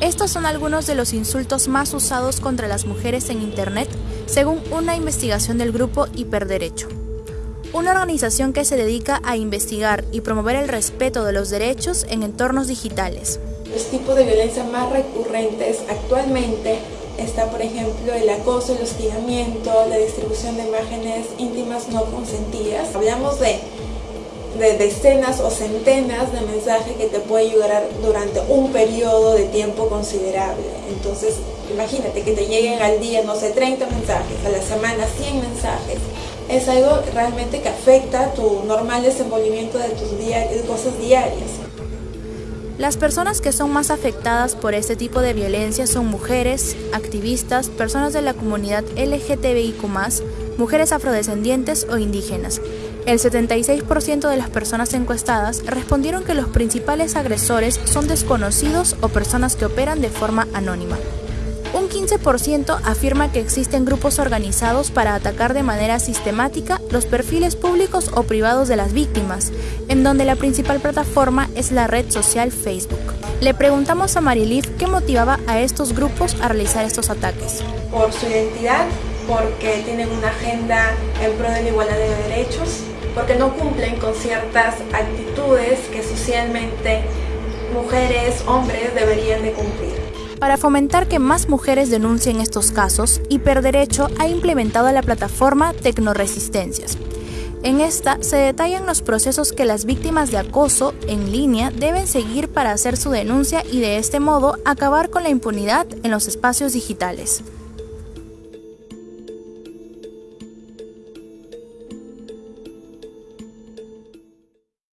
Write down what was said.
Estos son algunos de los insultos más usados contra las mujeres en Internet, según una investigación del grupo Hiperderecho, una organización que se dedica a investigar y promover el respeto de los derechos en entornos digitales. Los tipos de violencia más recurrentes actualmente está, por ejemplo, el acoso, el hostigamiento, la distribución de imágenes íntimas no consentidas. Hablamos de de decenas o centenas de mensajes que te puede ayudar durante un periodo de tiempo considerable. Entonces, imagínate que te lleguen al día, no sé, 30 mensajes, a la semana 100 mensajes. Es algo realmente que afecta tu normal desenvolvimiento de tus cosas diarias. Las personas que son más afectadas por este tipo de violencia son mujeres, activistas, personas de la comunidad LGTBIQ, mujeres afrodescendientes o indígenas, el 76% de las personas encuestadas respondieron que los principales agresores son desconocidos o personas que operan de forma anónima. Un 15% afirma que existen grupos organizados para atacar de manera sistemática los perfiles públicos o privados de las víctimas, en donde la principal plataforma es la red social Facebook. Le preguntamos a Marilif qué motivaba a estos grupos a realizar estos ataques. Por su identidad, porque tienen una agenda en pro de la igualdad de derechos, porque no cumplen con ciertas actitudes que socialmente mujeres, hombres deberían de cumplir. Para fomentar que más mujeres denuncien estos casos, Hiperderecho ha implementado la plataforma Tecnoresistencias. En esta se detallan los procesos que las víctimas de acoso en línea deben seguir para hacer su denuncia y de este modo acabar con la impunidad en los espacios digitales.